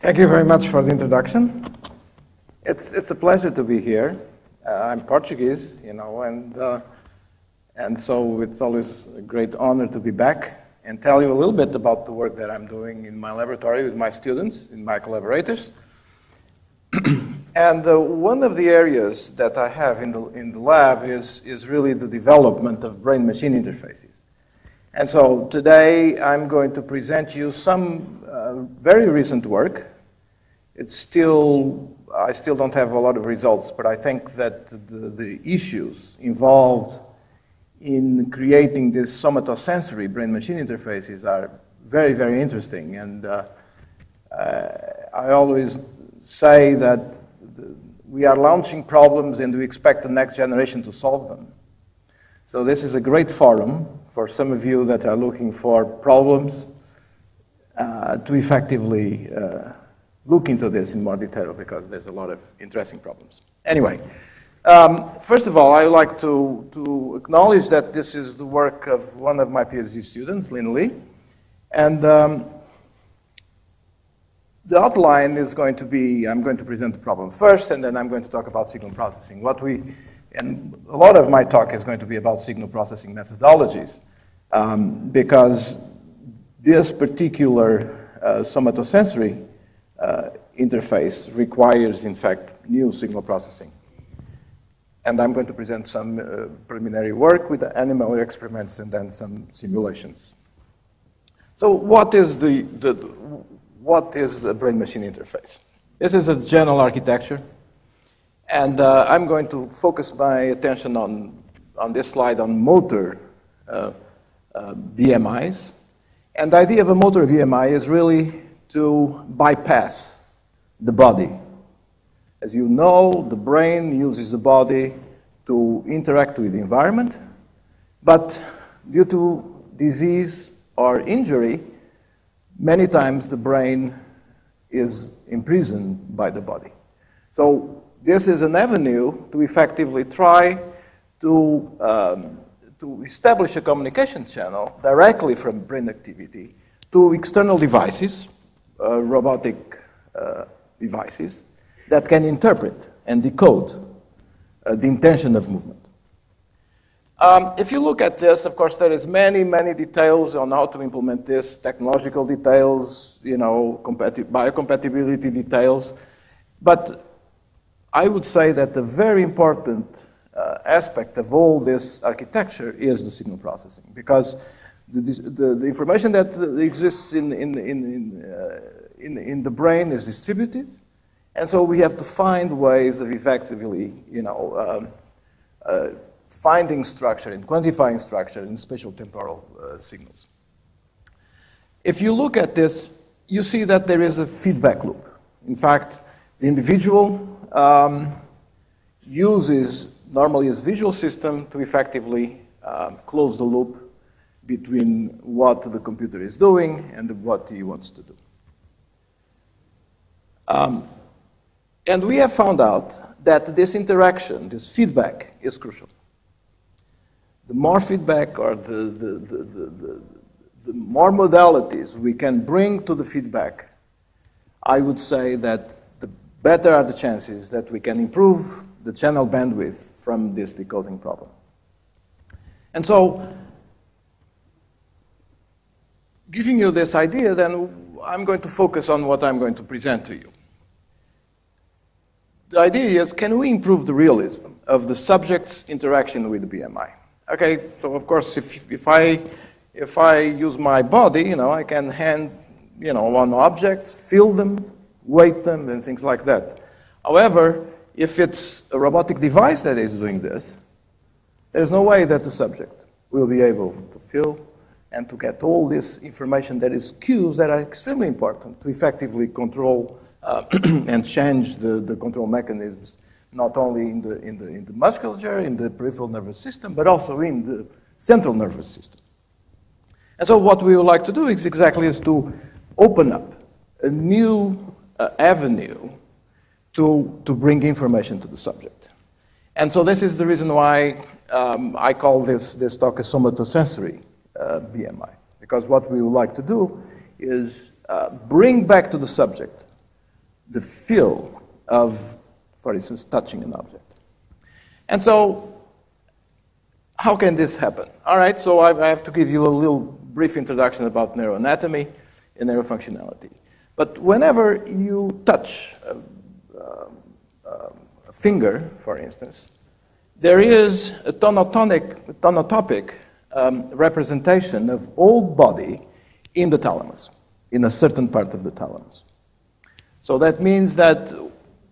Thank you very much for the introduction. It's, it's a pleasure to be here. Uh, I'm Portuguese, you know, and, uh, and so it's always a great honor to be back and tell you a little bit about the work that I'm doing in my laboratory with my students and my collaborators. and uh, one of the areas that I have in the, in the lab is, is really the development of brain-machine interfaces. And so today I'm going to present you some uh, very recent work. It's still, I still don't have a lot of results, but I think that the, the issues involved in creating these somatosensory brain-machine interfaces are very, very interesting. And uh, uh, I always say that we are launching problems and we expect the next generation to solve them. So this is a great forum for some of you that are looking for problems uh, to effectively uh, look into this in more detail because there's a lot of interesting problems. Anyway, um, first of all, I would like to, to acknowledge that this is the work of one of my PhD students, Lin Li. And um, the outline is going to be, I'm going to present the problem first, and then I'm going to talk about signal processing. What we, and a lot of my talk is going to be about signal processing methodologies, um, because this particular uh, somatosensory uh, interface requires, in fact, new signal processing. And I'm going to present some uh, preliminary work with animal experiments and then some simulations. So what is the, the what is the brain-machine interface? This is a general architecture. And uh, I'm going to focus my attention on, on this slide on motor uh, uh, BMIs. And the idea of a motor BMI is really to bypass the body as you know, the brain uses the body to interact with the environment, but due to disease or injury, many times the brain is imprisoned by the body. So this is an avenue to effectively try to, um, to establish a communication channel directly from brain activity to external devices, uh, robotic uh, devices, that can interpret and decode uh, the intention of movement. Um, if you look at this, of course, there is many, many details on how to implement this, technological details, you know, biocompatibility details. But I would say that the very important uh, aspect of all this architecture is the signal processing, because the, the, the information that exists in, in, in, in, uh, in, in the brain is distributed, and so we have to find ways of effectively, you know, um, uh, finding structure and quantifying structure in spatial temporal uh, signals. If you look at this, you see that there is a feedback loop. In fact, the individual um, uses normally his visual system to effectively um, close the loop between what the computer is doing and what he wants to do. Um, and we have found out that this interaction, this feedback, is crucial. The more feedback or the, the, the, the, the more modalities we can bring to the feedback, I would say that better are the chances that we can improve the channel bandwidth from this decoding problem. And so, giving you this idea, then I'm going to focus on what I'm going to present to you the idea is, can we improve the realism of the subject's interaction with the BMI? Okay, so of course, if, if, I, if I use my body, you know, I can hand, you know, one object, feel them, weight them, and things like that. However, if it's a robotic device that is doing this, there's no way that the subject will be able to feel and to get all this information that is cues that are extremely important to effectively control uh, and change the, the control mechanisms not only in the, in, the, in the musculature, in the peripheral nervous system, but also in the central nervous system. And so what we would like to do is exactly is to open up a new uh, avenue to, to bring information to the subject. And so this is the reason why um, I call this, this talk a somatosensory uh, BMI, because what we would like to do is uh, bring back to the subject the feel of, for instance, touching an object. And so, how can this happen? All right, so I, I have to give you a little brief introduction about neuroanatomy and neurofunctionality. But whenever you touch a, a, a finger, for instance, there is a tonotonic, tonotopic um, representation of all body in the thalamus, in a certain part of the thalamus. So that means that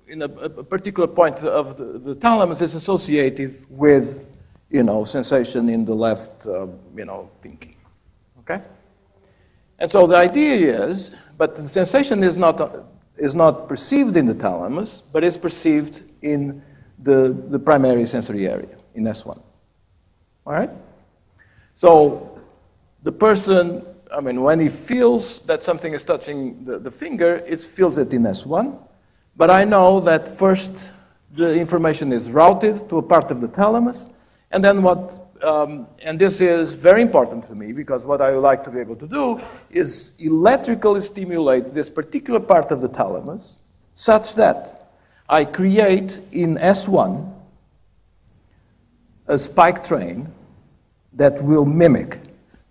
in a, a particular point of the, the, thalamus is associated with, you know, sensation in the left, uh, you know, pinky. Okay? And so the idea is, but the sensation is not, is not perceived in the thalamus, but is perceived in the, the primary sensory area, in S1. All right? So the person, I mean, when he feels that something is touching the, the finger, it feels it in S1. But I know that first the information is routed to a part of the thalamus, and then what, um, and this is very important to me because what I would like to be able to do is electrically stimulate this particular part of the thalamus such that I create in S1 a spike train that will mimic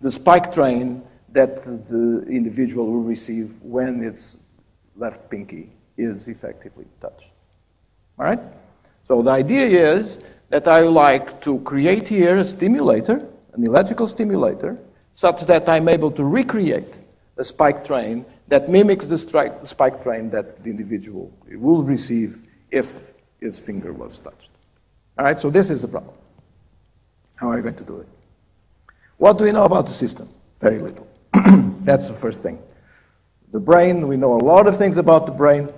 the spike train that the individual will receive when its left pinky is effectively touched. All right? So the idea is that I like to create here a stimulator, an electrical stimulator, such that I'm able to recreate a spike train that mimics the spike train that the individual will receive if his finger was touched. All right, so this is the problem. How are you going to do it? What do we know about the system? Very little. That's the first thing. The brain, we know a lot of things about the brain,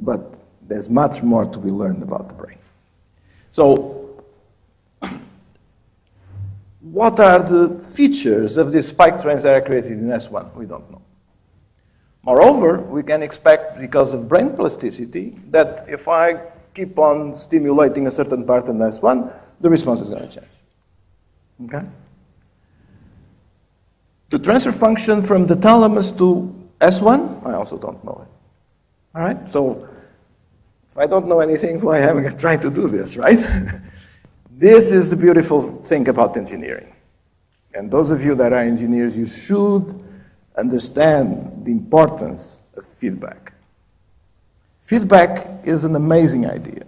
but there's much more to be learned about the brain. So, what are the features of these spike trains that are created in S1? We don't know. Moreover, we can expect, because of brain plasticity, that if I keep on stimulating a certain part in S1, the response is going to change. Okay? The transfer function from the thalamus to S1, I also don't know it. All right? So if I don't know anything, why am I trying to do this, right? this is the beautiful thing about engineering. And those of you that are engineers, you should understand the importance of feedback. Feedback is an amazing idea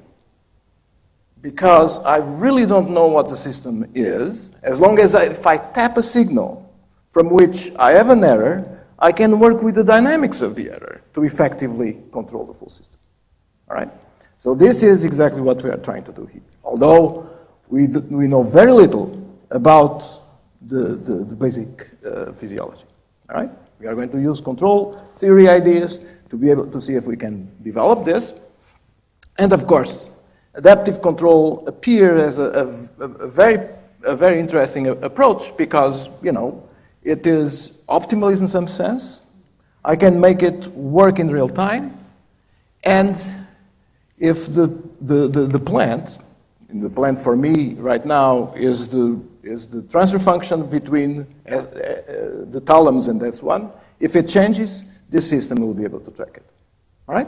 because I really don't know what the system is. As long as I, if I tap a signal from which I have an error, I can work with the dynamics of the error to effectively control the full system. All right? So this is exactly what we are trying to do here. Although we, do, we know very little about the, the, the basic uh, physiology. All right? We are going to use control theory ideas to be able to see if we can develop this. And of course, adaptive control appears as a, a, a very, a very interesting approach because, you know, it is optimal in some sense. I can make it work in real time. And if the, the, the, the plant, the plant for me right now is the, is the transfer function between uh, uh, the thalamus and S1. If it changes, this system will be able to track it. All right?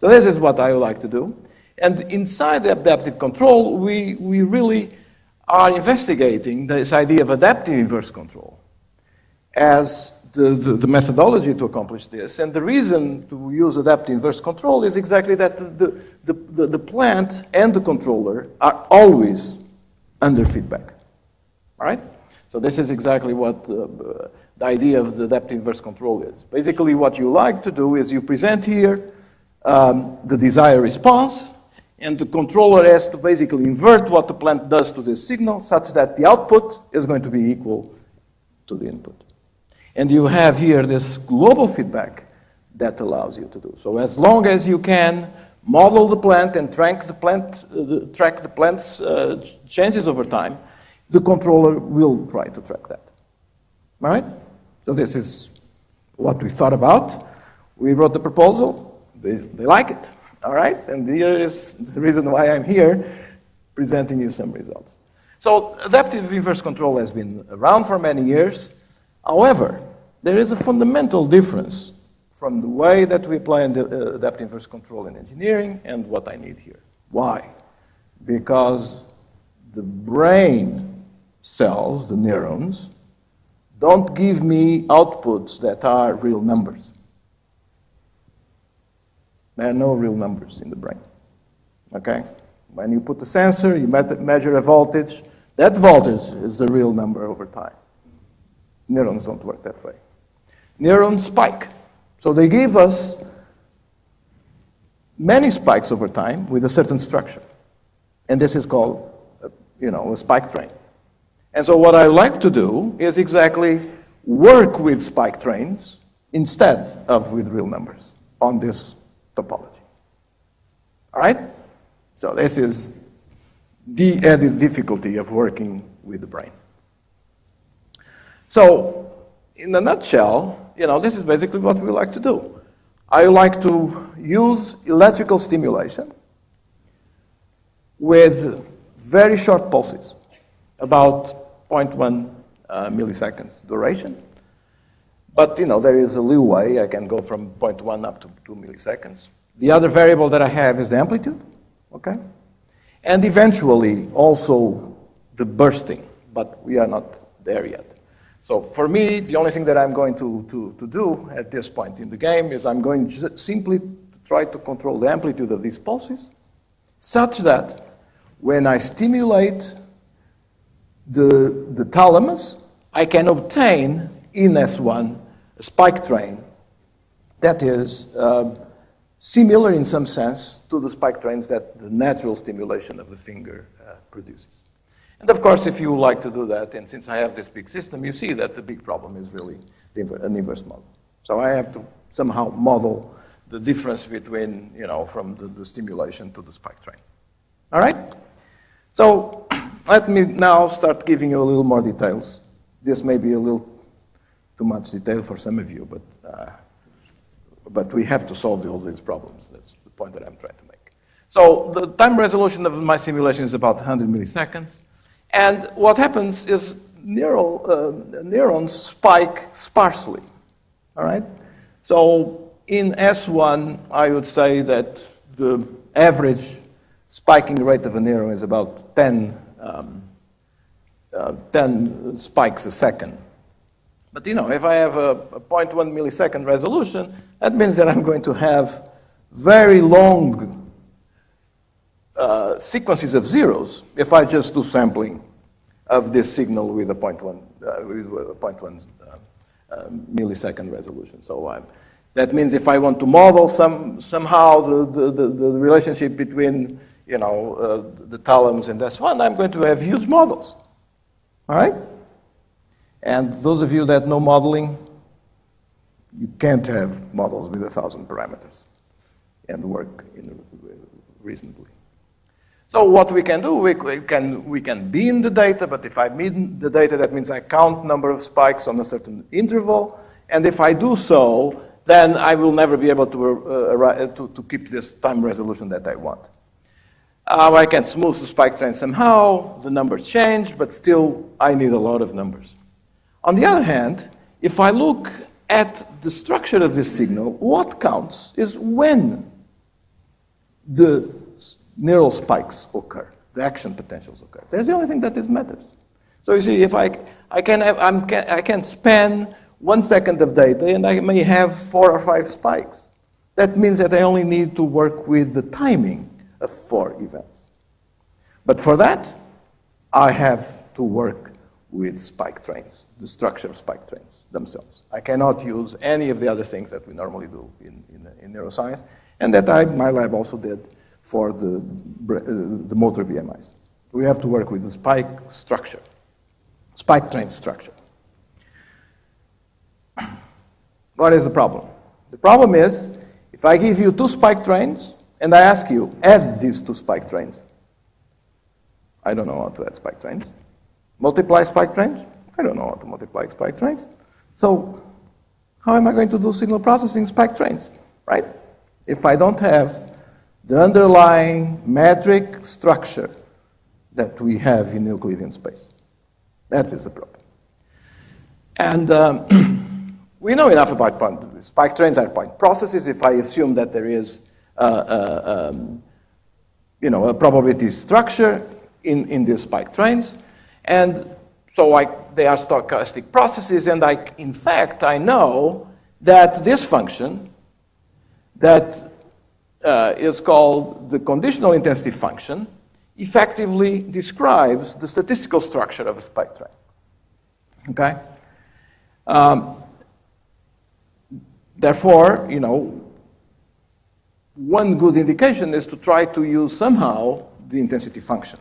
So this is what I would like to do. And inside the adaptive control, we, we really are investigating this idea of adaptive inverse control as the, the, the, methodology to accomplish this. And the reason to use adaptive inverse control is exactly that the, the, the, plant and the controller are always under feedback. All right? So this is exactly what uh, the idea of the adaptive inverse control is. Basically, what you like to do is you present here um, the desired response, and the controller has to basically invert what the plant does to this signal such that the output is going to be equal to the input. And you have here this global feedback that allows you to do. So as long as you can model the plant and track the plant, uh, track the plant's uh, changes over time, the controller will try to track that. All right? So this is what we thought about. We wrote the proposal. They, they like it. All right? And here is the reason why I'm here, presenting you some results. So adaptive inverse control has been around for many years. However, there is a fundamental difference from the way that we apply uh, adaptive inverse control in engineering and what I need here. Why? Because the brain cells, the neurons, don't give me outputs that are real numbers. There are no real numbers in the brain. Okay? When you put the sensor, you measure a voltage, that voltage is a real number over time. Neurons don't work that way. Neurons spike. So they give us many spikes over time with a certain structure. And this is called, you know, a spike train. And so what I like to do is exactly work with spike trains instead of with real numbers on this topology. All right? So this is the added difficulty of working with the brain. So, in a nutshell, you know, this is basically what we like to do. I like to use electrical stimulation with very short pulses, about 0.1 uh, milliseconds duration. But, you know, there is a leeway. I can go from 0.1 up to 2 milliseconds. The other variable that I have is the amplitude, okay? And eventually also the bursting, but we are not there yet. So for me, the only thing that I'm going to, to, to do at this point in the game is I'm going simply to try to control the amplitude of these pulses such that when I stimulate the, the thalamus, I can obtain in S1 a spike train that is uh, similar in some sense to the spike trains that the natural stimulation of the finger uh, produces. And of course, if you like to do that, and since I have this big system, you see that the big problem is really an inverse model. So I have to somehow model the difference between, you know, from the, the stimulation to the spike train. All right? So let me now start giving you a little more details. This may be a little too much detail for some of you, but, uh, but we have to solve all these problems. That's the point that I'm trying to make. So the time resolution of my simulation is about 100 milliseconds. And what happens is neural, uh, neurons spike sparsely, all right? So in S1, I would say that the average spiking rate of a neuron is about 10, um, uh, 10 spikes a second. But you know, if I have a, a 0.1 millisecond resolution, that means that I'm going to have very long uh, sequences of zeros if I just do sampling of this signal with a 0.1, uh, with a 0.1 uh, uh, millisecond resolution. So um, that means if I want to model some, somehow the, the, the, relationship between you know, uh, the thalamus and S1, I'm going to have huge models. All right? And those of you that know modeling, you can't have models with a thousand parameters and work reasonably. So what we can do, we, can, we can bin the data, but if I bin the data, that means I count number of spikes on a certain interval, and if I do so, then I will never be able to, uh, to, to, keep this time resolution that I want. Uh, I can smooth the spike train somehow, the numbers change, but still I need a lot of numbers. On the other hand, if I look at the structure of this signal, what counts is when the neural spikes occur, the action potentials occur. That's the only thing that matters. So you see, if I, I, can have, I'm, I can span one second of data and I may have four or five spikes. That means that I only need to work with the timing of four events. But for that, I have to work with spike trains, the structure of spike trains themselves. I cannot use any of the other things that we normally do in, in, in neuroscience, and that I, my lab also did for the, uh, the motor BMIs. We have to work with the spike structure, spike train structure. What is the problem? The problem is, if I give you two spike trains, and I ask you, add these two spike trains. I don't know how to add spike trains. Multiply spike trains? I don't know how to multiply spike trains. So how am I going to do signal processing spike trains, right? If I don't have the underlying metric structure that we have in Euclidean space. That is the problem. And um, we know enough about point, spike trains are point processes. If I assume that there is, uh, uh, um, you know, a probability structure in, in these spike trains, and so I, they are stochastic processes, and I, in fact, I know that this function that uh, is called the conditional intensity function effectively describes the statistical structure of a spike train. Okay? Um, therefore, you know, one good indication is to try to use somehow the intensity function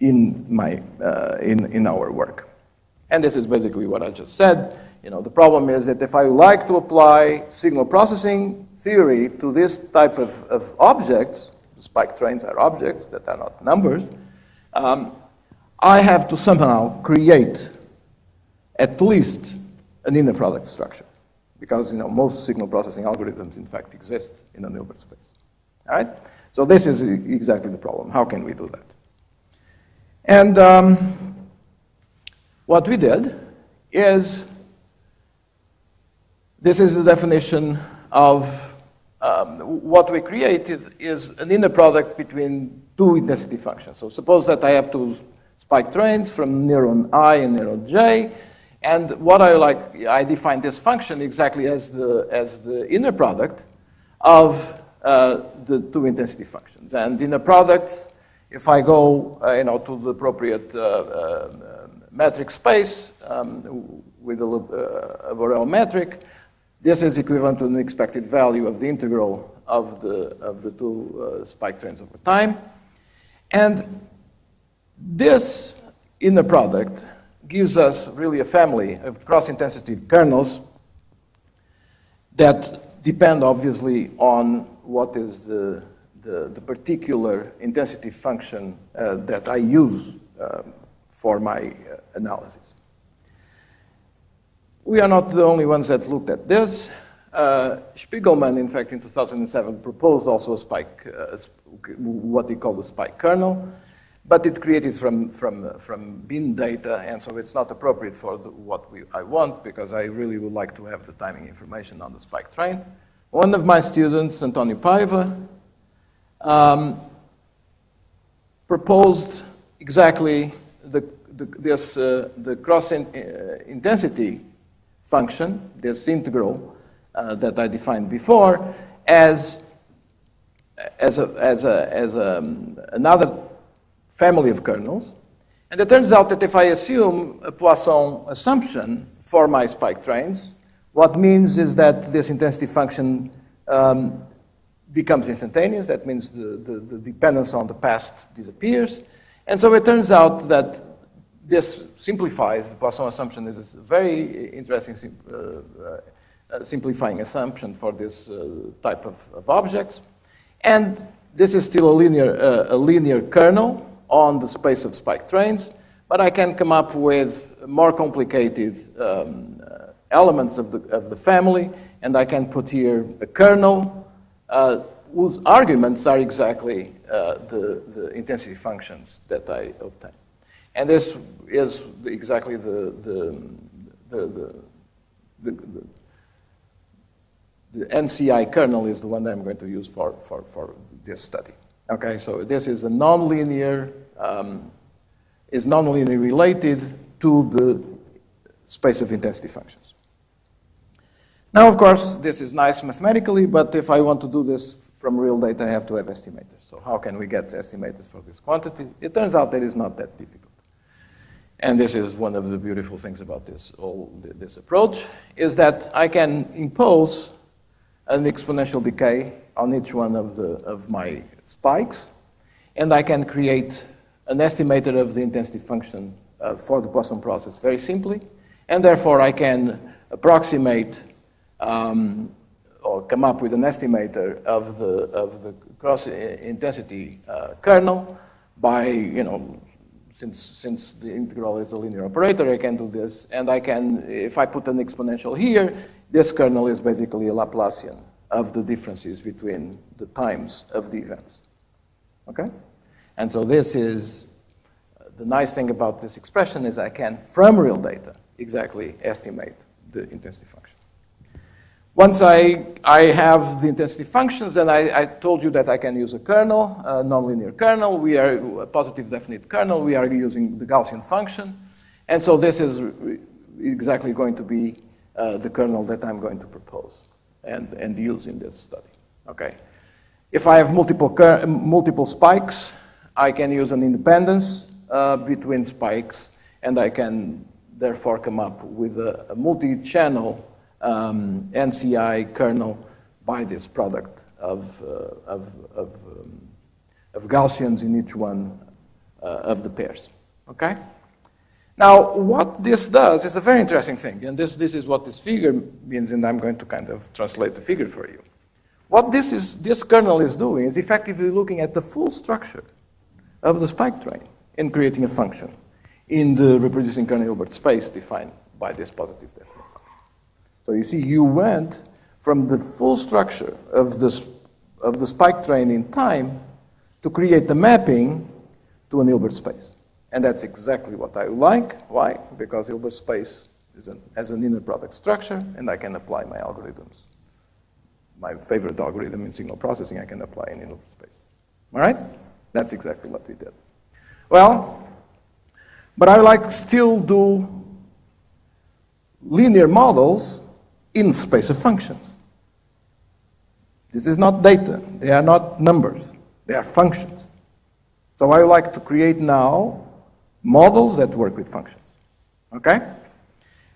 in, my, uh, in, in our work. And this is basically what I just said. You know, the problem is that if I like to apply signal processing theory to this type of, of objects, spike trains are objects that are not numbers, um, I have to somehow create at least an inner product structure. Because you know, most signal processing algorithms, in fact, exist in a Hilbert space. All right? So this is exactly the problem. How can we do that? And um, what we did is, this is the definition of um, what we created is an inner product between two intensity functions. So suppose that I have two spike trains from neuron I and neuron J, and what I like, I define this function exactly as the, as the inner product of uh, the two intensity functions. And inner products, if I go uh, you know, to the appropriate uh, uh metric space um, with a, uh, a Borel metric, this is equivalent to an expected value of the integral of the, of the two uh, spike trains over time. And this inner product gives us really a family of cross-intensity kernels that depend obviously on what is the, the, the particular intensity function uh, that I use um, for my uh, analysis. We are not the only ones that looked at this. Uh, Shpigelman, in fact, in 2007 proposed also a spike, uh, what he called a spike kernel, but it created from, from, from bin data, and so it's not appropriate for the, what we, I want, because I really would like to have the timing information on the spike train. One of my students, Antonio Paiva, um, proposed exactly the, the, this, uh, the cross in, uh, intensity function, this integral uh, that I defined before, as, as, a, as, a, as a, um, another family of kernels. And it turns out that if I assume a Poisson assumption for my spike trains, what means is that this intensity function um, becomes instantaneous. That means the, the, the, dependence on the past disappears. And so it turns out that this simplifies, the Poisson assumption is a very interesting uh, uh, simplifying assumption for this uh, type of, of, objects. And this is still a linear, uh, a linear kernel on the space of spike trains, but I can come up with more complicated um, elements of the, of the family, and I can put here a kernel uh, whose arguments are exactly uh, the, the intensity functions that I obtain. And this is exactly the, the, the, the, the NCI kernel is the one that I'm going to use for, for, for this study. Okay, so this is a nonlinear, um, is nonlinear related to the space of intensity functions. Now, of course, this is nice mathematically, but if I want to do this from real data, I have to have estimators. So how can we get estimators for this quantity? It turns out that it's not that difficult. And this is one of the beautiful things about this, all this approach, is that I can impose an exponential decay on each one of, the, of my spikes, and I can create an estimator of the intensity function uh, for the Poisson process very simply, and therefore I can approximate um, or come up with an estimator of the, of the cross intensity uh, kernel by, you know, since, since the integral is a linear operator, I can do this, and I can, if I put an exponential here, this kernel is basically a Laplacian of the differences between the times of the events. Okay? And so this is, the nice thing about this expression is I can, from real data, exactly estimate the intensity function. Once I, I have the intensity functions, then I, I told you that I can use a kernel, a nonlinear kernel. We are a positive definite kernel. We are using the Gaussian function. And so this is exactly going to be uh, the kernel that I'm going to propose and, and use in this study. Okay. If I have multiple, multiple spikes, I can use an independence uh, between spikes, and I can therefore come up with a, a multi-channel um, NCI kernel by this product of, uh, of, of, um, of, Gaussians in each one uh, of the pairs. Okay? Now, what this does is a very interesting thing, and this, this is what this figure means, and I'm going to kind of translate the figure for you. What this, is, this kernel is doing is effectively looking at the full structure of the spike train and creating a function in the reproducing kernel Hilbert space defined by this positive definite function. So you see, you went from the full structure of, this, of the spike train in time to create the mapping to an Hilbert space. And that's exactly what I like. Why? Because Hilbert space is an, has an inner product structure, and I can apply my algorithms. My favorite algorithm in signal processing, I can apply in Hilbert space. All right? That's exactly what we did. Well, but I like still do linear models in space of functions. This is not data. They are not numbers. They are functions. So I would like to create now models that work with functions. Okay?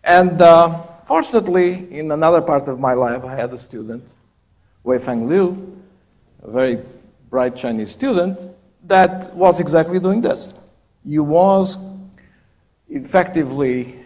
And uh, fortunately, in another part of my lab, I had a student, Weifeng Liu, a very bright Chinese student, that was exactly doing this. He was effectively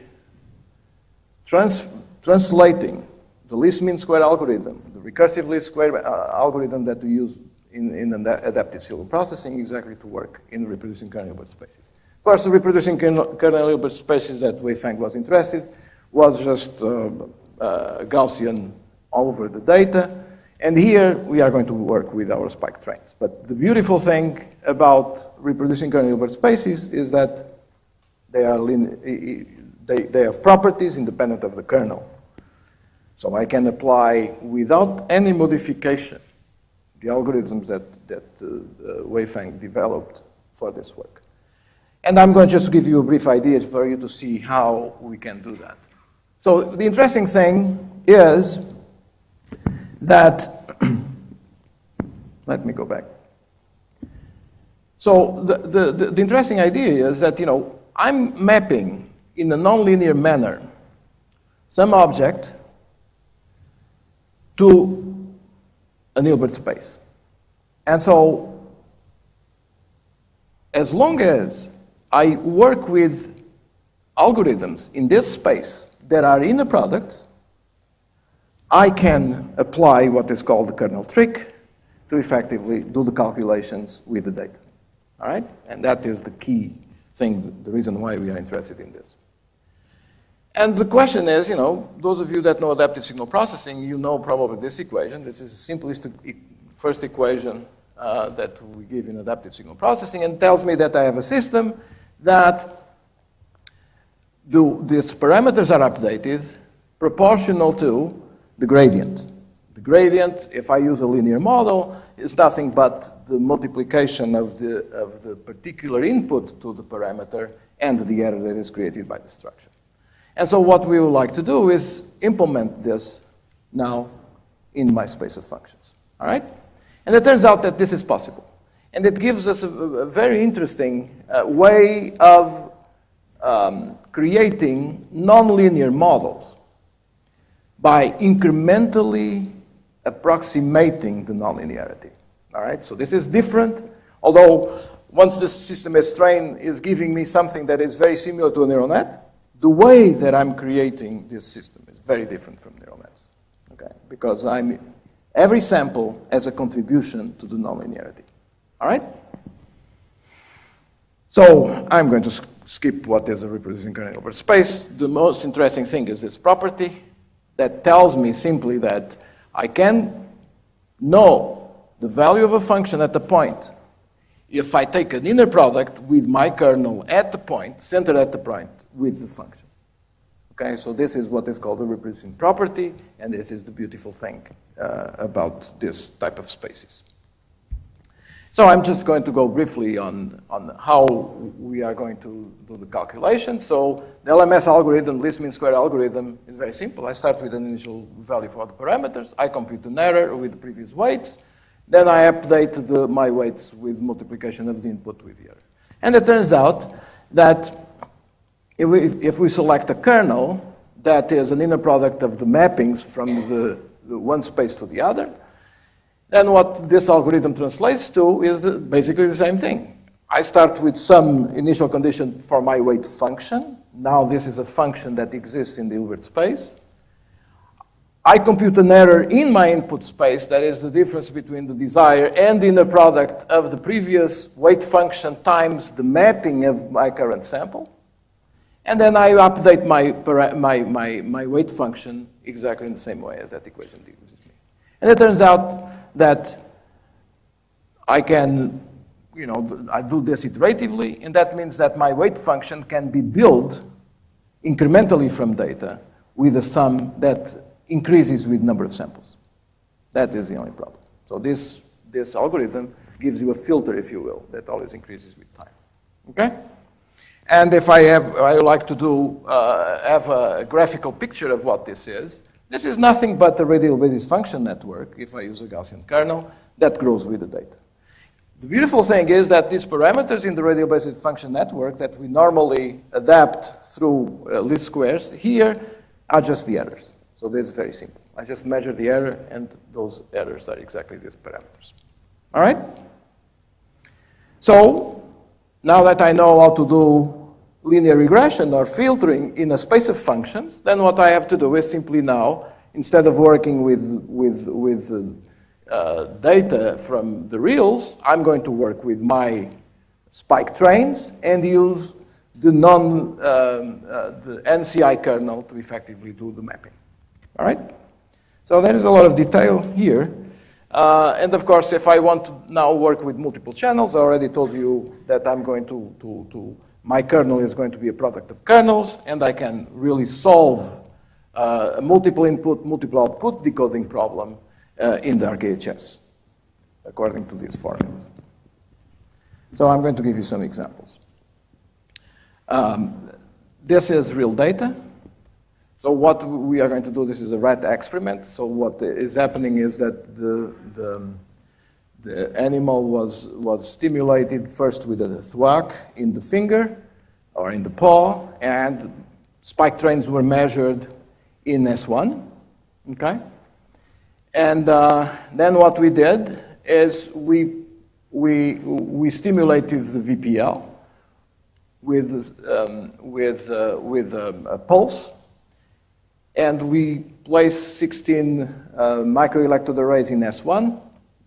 trans translating the least mean square algorithm, the recursive least square uh, algorithm that we use in, in adaptive signal processing exactly to work in reproducing kernel Hilbert spaces. Of course, the reproducing kernel Hilbert spaces that Weifeng was interested was just uh, uh, Gaussian over the data. And here we are going to work with our spike trains. But the beautiful thing about reproducing kernel Hilbert spaces is that they, are they, they have properties independent of the kernel. So I can apply without any modification the algorithms that, that uh, uh, Weifeng developed for this work. And I'm going to just give you a brief idea for you to see how we can do that. So the interesting thing is that, let me go back. So the, the, the, the interesting idea is that, you know, I'm mapping in a nonlinear manner some object to a Hilbert space. And so, as long as I work with algorithms in this space that are inner product, I can apply what is called the kernel trick to effectively do the calculations with the data. All right? And that is the key thing, the reason why we are interested in this. And the question is, you know, those of you that know adaptive signal processing, you know probably this equation. This is the simplest first equation uh, that we give in adaptive signal processing and tells me that I have a system that do, these parameters are updated proportional to the gradient. The gradient, if I use a linear model, is nothing but the multiplication of the, of the particular input to the parameter and the error that is created by the structure. And so what we would like to do is implement this now in my space of functions. All right? And it turns out that this is possible. And it gives us a, a very interesting uh, way of um, creating nonlinear models by incrementally approximating the nonlinearity. All right, so this is different, although once the system is trained is giving me something that is very similar to a neural net, the way that I'm creating this system is very different from neural okay? Because I'm, every sample has a contribution to the nonlinearity, all right? So I'm going to skip what is a reproducing kernel Hilbert space. The most interesting thing is this property that tells me simply that I can know the value of a function at the point if I take an inner product with my kernel at the point, centered at the point, with the function. Okay, so this is what is called the reproducing property, and this is the beautiful thing uh, about this type of spaces. So I'm just going to go briefly on, on how we are going to do the calculation. So the LMS algorithm, least mean square algorithm, is very simple. I start with an initial value for the parameters. I compute an error with the previous weights. Then I update the, my weights with multiplication of the input with the error. And it turns out that if we, if we select a kernel that is an inner product of the mappings from the, the one space to the other, then what this algorithm translates to is the, basically the same thing. I start with some initial condition for my weight function. Now this is a function that exists in the Hilbert space. I compute an error in my input space, that is the difference between the desire and the inner product of the previous weight function times the mapping of my current sample. And then I update my, my, my, my weight function exactly in the same way as that equation gives me. And it turns out that I can, you know, I do this iteratively, and that means that my weight function can be built incrementally from data with a sum that increases with number of samples. That is the only problem. So this, this algorithm gives you a filter, if you will, that always increases with time. Okay? And if I have, I like to do, uh, have a graphical picture of what this is, this is nothing but a radial basis function network, if I use a Gaussian kernel, that grows with the data. The beautiful thing is that these parameters in the radial basis function network that we normally adapt through uh, least squares here are just the errors. So this is very simple. I just measure the error, and those errors are exactly these parameters. All right? So now that I know how to do linear regression or filtering in a space of functions, then what I have to do is simply now, instead of working with, with, with uh, data from the reals, I'm going to work with my spike trains and use the non, um, uh, the NCI kernel to effectively do the mapping. All right? So there is a lot of detail here. Uh, and of course, if I want to now work with multiple channels, I already told you that I'm going to, to, to my kernel is going to be a product of kernels, and I can really solve uh, a multiple input, multiple output decoding problem uh, in the RKHS, according to these formulas. So I'm going to give you some examples. Um, this is real data. So what we are going to do, this is a rat experiment. So what is happening is that the, the the animal was, was stimulated first with a thwack in the finger or in the paw, and spike trains were measured in S1, okay? And uh, then what we did is we, we, we stimulated the VPL with, um, with, uh, with a, a, pulse, and we place 16 uh, microelectrode arrays in S1,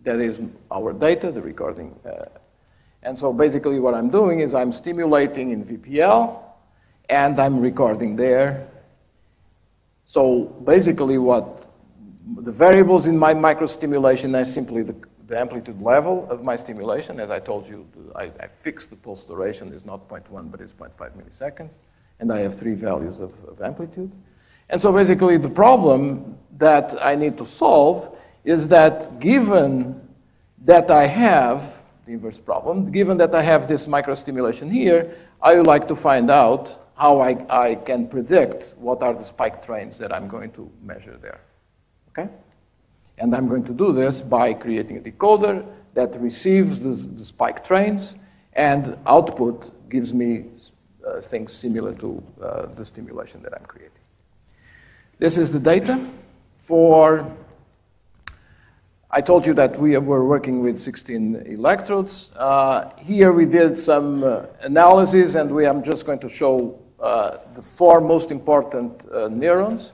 that is our data, the recording. Uh, and so basically what I'm doing is I'm stimulating in VPL and I'm recording there. So basically what the variables in my microstimulation are simply the, the amplitude level of my stimulation. As I told you, I, I fixed the pulse duration is not 0.1, but it's 0.5 milliseconds. And I have three values of, of amplitude. And so basically the problem that I need to solve is that given that I have, the inverse problem, given that I have this microstimulation here, I would like to find out how I, I can predict what are the spike trains that I'm going to measure there. Okay? And I'm going to do this by creating a decoder that receives the, the spike trains and output gives me uh, things similar to uh, the stimulation that I'm creating. This is the data for I told you that we were working with 16 electrodes. Uh, here we did some uh, analysis, and we, I'm just going to show uh, the four most important uh, neurons.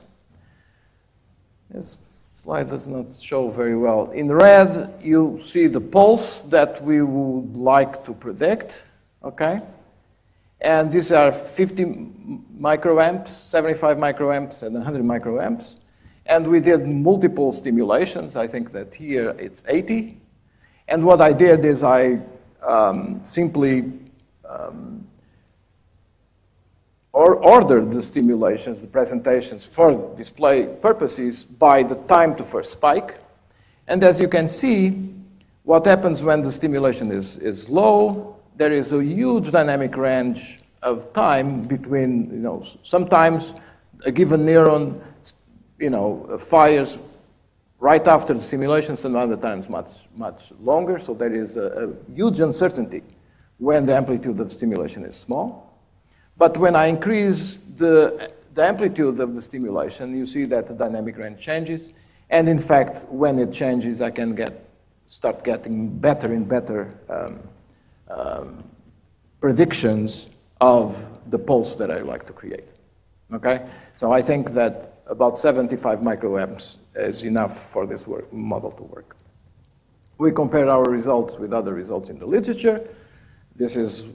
This slide does not show very well. In red, you see the pulse that we would like to predict, okay? And these are 50 microamps, 75 microamps, and 100 microamps. And we did multiple stimulations. I think that here it's 80. And what I did is I um, simply um, or order the stimulations, the presentations for display purposes by the time to first spike. And as you can see, what happens when the stimulation is, is low, there is a huge dynamic range of time between, you know, sometimes a given neuron, you know, fires right after the stimulation, some other times much, much longer. So there is a, a huge uncertainty when the amplitude of the stimulation is small. But when I increase the, the amplitude of the stimulation, you see that the dynamic range changes. And in fact, when it changes, I can get, start getting better and better um, um, predictions of the pulse that I like to create. Okay? So I think that about 75 microamps is enough for this work, model to work. We compare our results with other results in the literature. This is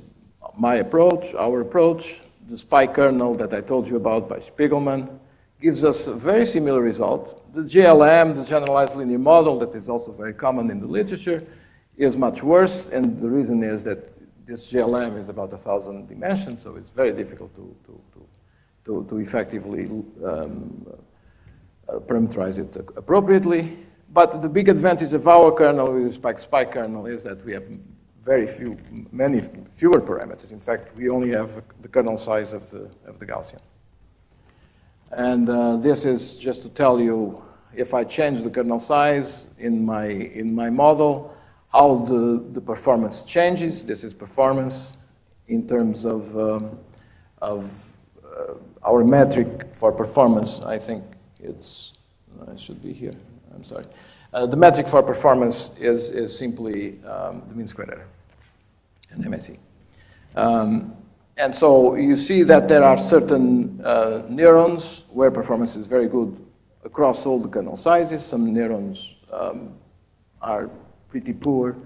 my approach, our approach. The spike kernel that I told you about by Shpigelman gives us a very similar result. The GLM, the generalized linear model, that is also very common in the literature, is much worse, and the reason is that this GLM is about a thousand dimensions, so it's very difficult to, to, to, to, to effectively um, uh, parameterize it appropriately. But the big advantage of our kernel with spike spike kernel is that we have very few, many fewer parameters. In fact, we only have the kernel size of the, of the Gaussian. And uh, this is just to tell you if I change the kernel size in my, in my model, how the, the performance changes. This is performance in terms of, um, of uh, our metric for performance. I think it's, I should be here, I'm sorry. Uh, the metric for performance is, is simply um, the mean squared error, an MSE. Um, and so you see that there are certain uh, neurons where performance is very good across all the kernel sizes. Some neurons um, are pretty poor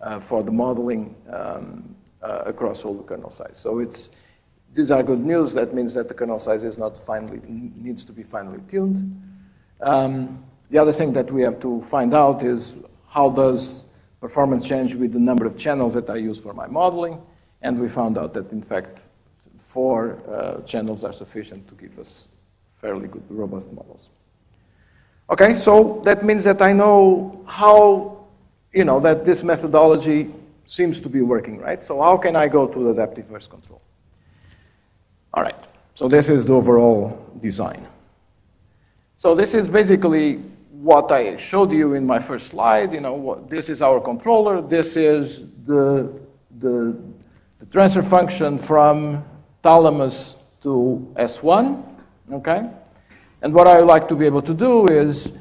uh, for the modeling um, uh, across all the kernel sizes. So it's, these are good news. That means that the kernel size is not finely, needs to be finely tuned. Um, the other thing that we have to find out is how does performance change with the number of channels that I use for my modeling. And we found out that, in fact, four uh, channels are sufficient to give us fairly good, robust models. Okay, so that means that I know how, you know, that this methodology seems to be working, right? So how can I go to the adaptive inverse control? All right, so this is the overall design. So this is basically what I showed you in my first slide. You know, what, this is our controller. This is the, the, the transfer function from thalamus to S1, okay? And what I would like to be able to do is,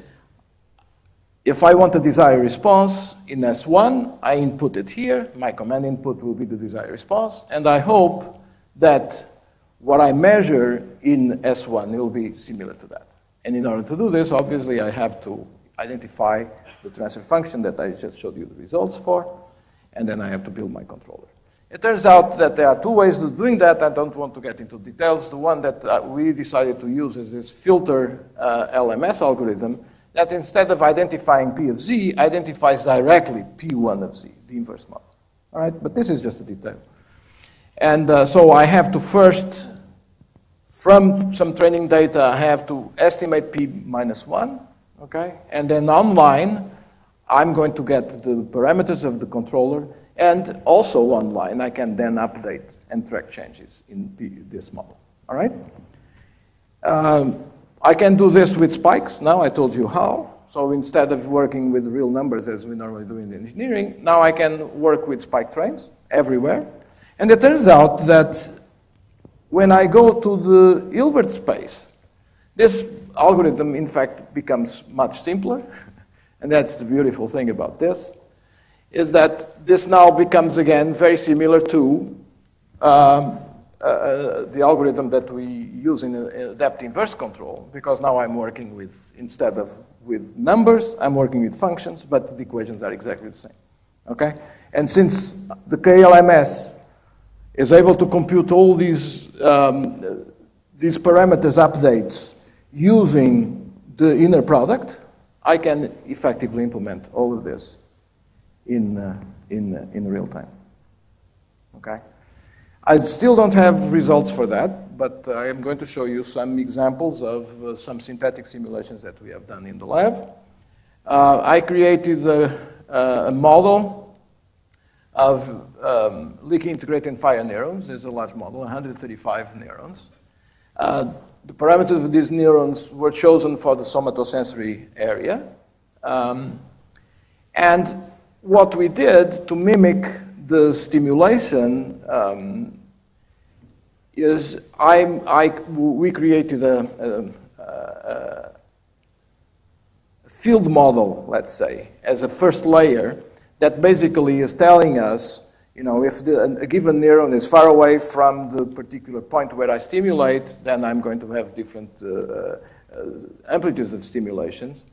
if I want a desired response in S1, I input it here. My command input will be the desired response. And I hope that what I measure in S1 will be similar to that. And in order to do this, obviously, I have to identify the transfer function that I just showed you the results for, and then I have to build my controller. It turns out that there are two ways of doing that. I don't want to get into details. The one that uh, we decided to use is this filter uh, LMS algorithm that instead of identifying P of Z, identifies directly P1 of Z, the inverse model. All right, but this is just a detail. And uh, so I have to first from some training data, I have to estimate p minus 1, okay? And then online, I'm going to get the parameters of the controller, and also online, I can then update and track changes in P, this model, all right? Um, I can do this with spikes. Now I told you how. So instead of working with real numbers as we normally do in engineering, now I can work with spike trains everywhere. And it turns out that when I go to the Hilbert space, this algorithm, in fact, becomes much simpler. and that's the beautiful thing about this, is that this now becomes, again, very similar to um, uh, uh the algorithm that we use in, in adaptive inverse control, because now I'm working with, instead of with numbers, I'm working with functions, but the equations are exactly the same. Okay? And since the KLMS is able to compute all these, um, these parameters updates using the inner product, I can effectively implement all of this in, uh, in, uh, in real time. Okay? I still don't have results for that but I am going to show you some examples of uh, some synthetic simulations that we have done in the lab. Uh, I created a, a model of um, leaky integrated fire neurons. There's a large model, 135 neurons. Uh, the parameters of these neurons were chosen for the somatosensory area. Um, and what we did to mimic the stimulation um, is I, I, we created a, a, a, field model, let's say, as a first layer that basically is telling us, you know, if the, a given neuron is far away from the particular point where I stimulate, then I'm going to have different uh, uh, amplitudes of stimulations.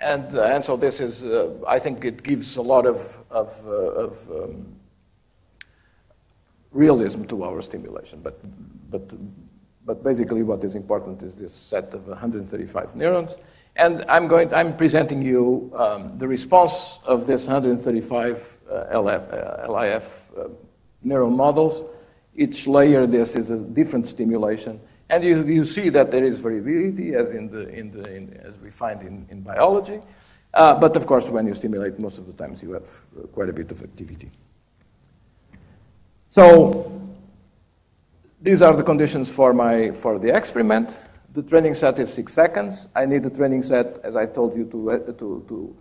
And, uh, and so this is, uh, I think it gives a lot of, of, uh, of um, realism to our stimulation. But, but, but basically what is important is this set of 135 neurons. And I'm, going, I'm presenting you um, the response of this 135 uh, LF, uh, LIF uh, neural models. Each layer, this is a different stimulation. And you, you see that there is variability, as, in the, in the, in, as we find in, in biology. Uh, but of course, when you stimulate, most of the times you have uh, quite a bit of activity. So these are the conditions for, my, for the experiment. The training set is six seconds. I need the training set, as I told you, to, uh, to, to,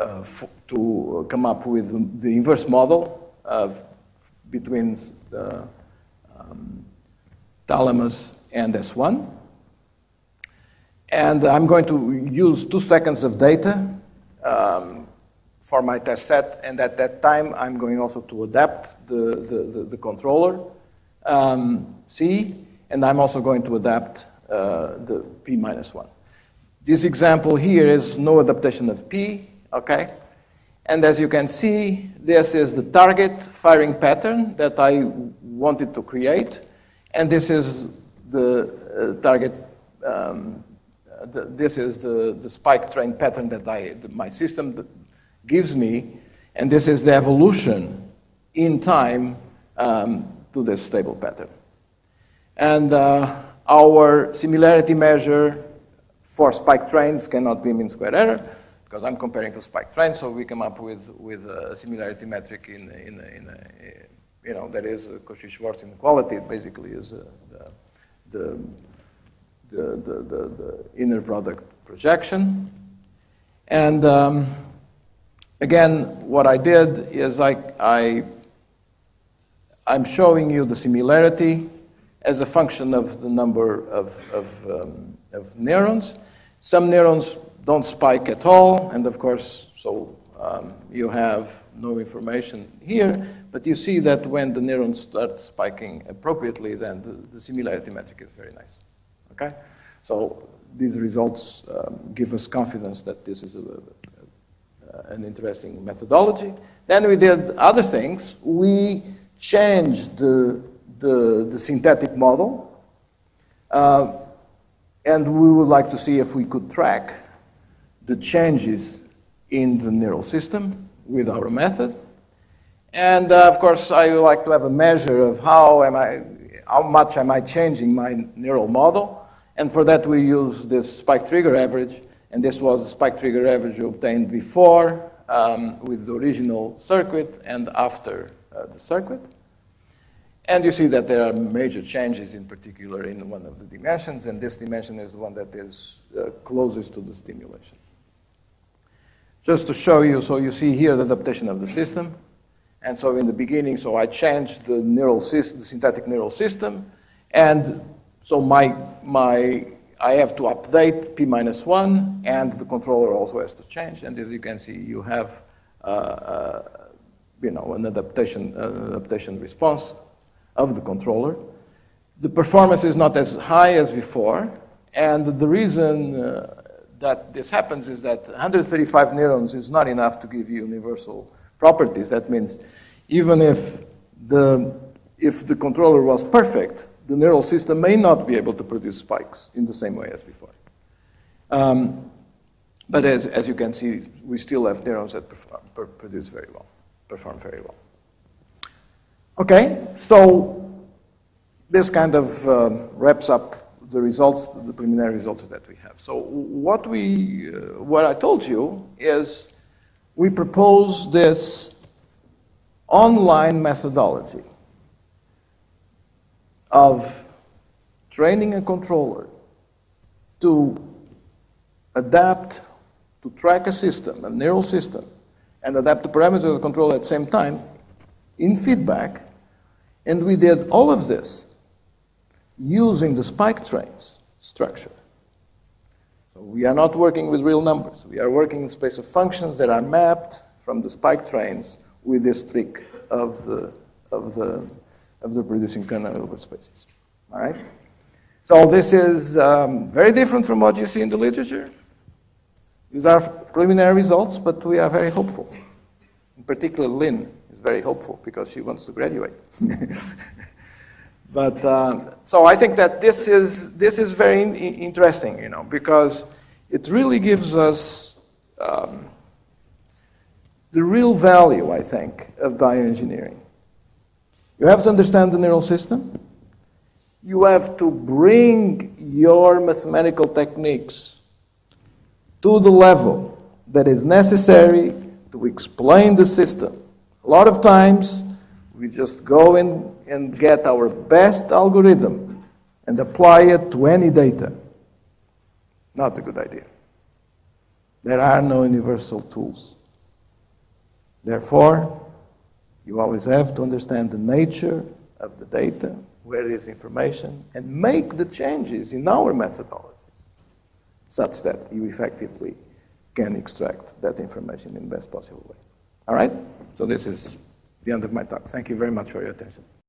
uh, to come up with the inverse model uh, between the um, thalamus and S1. And I'm going to use two seconds of data um, for my test set, and at that time, I'm going also to adapt the, the, the, the controller um, C, and I'm also going to adapt uh, the p minus 1. This example here is no adaptation of p, okay? And as you can see, this is the target firing pattern that I wanted to create, and this is the uh, target, um, the, this is the, the spike train pattern that I, the, my system gives me, and this is the evolution in time um, two this stable pattern. And uh, our similarity measure for spike trains cannot be mean square error, because I'm comparing to spike trains, so we come up with, with a similarity metric in, in, in a, you know, that is Cauchy-Schwarz inequality. It basically is a, the, the, the, the, the, inner product projection. And um, again, what I did is I, I, I'm showing you the similarity as a function of the number of, of, um, of neurons. Some neurons don't spike at all, and of course, so um, you have no information here, but you see that when the neurons start spiking appropriately, then the, the similarity metric is very nice. Okay? So these results um, give us confidence that this is a, an interesting methodology. Then we did other things. We changed the, the, the synthetic model, uh, and we would like to see if we could track the changes in the neural system with our method. And uh, of course, I would like to have a measure of how am I, how much am I changing my neural model. And for that, we use this spike trigger average. And this was the spike trigger average obtained before um, with the original circuit and after uh, the circuit. And you see that there are major changes, in particular in one of the dimensions, and this dimension is the one that is uh, closest to the stimulation. Just to show you, so you see here the adaptation of the system. And so in the beginning, so I changed the neural system, the synthetic neural system, and so my, my, I have to update P minus one, and the controller also has to change. And as you can see, you have, uh, uh, you know, an adaptation, uh, adaptation response of the controller. The performance is not as high as before, and the reason uh, that this happens is that 135 neurons is not enough to give you universal properties. That means even if the, if the controller was perfect, the neural system may not be able to produce spikes in the same way as before. Um, but as, as you can see, we still have neurons that perform, per produce very well, perform very well. Okay, so this kind of um, wraps up the results, the preliminary results that we have. So what we, uh, what I told you is we propose this online methodology of training a controller to adapt, to track a system, a neural system, and adapt the parameters of the controller at the same time in feedback. And we did all of this using the spike trains structure. So we are not working with real numbers. We are working in space of functions that are mapped from the spike trains with this trick of the, of the, of the producing over spaces. All right? So this is um, very different from what you see in the literature. These are preliminary results, but we are very hopeful. In particular, Lynn is very hopeful because she wants to graduate. but uh, so I think that this is this is very in interesting, you know, because it really gives us um, the real value, I think, of bioengineering. You have to understand the neural system. You have to bring your mathematical techniques to the level that is necessary to explain the system. A lot of times, we just go in and get our best algorithm and apply it to any data. Not a good idea. There are no universal tools. Therefore, you always have to understand the nature of the data, where is information, and make the changes in our methodologies such that you effectively can extract that information in the best possible way. All right? So this is the end of my talk. Thank you very much for your attention.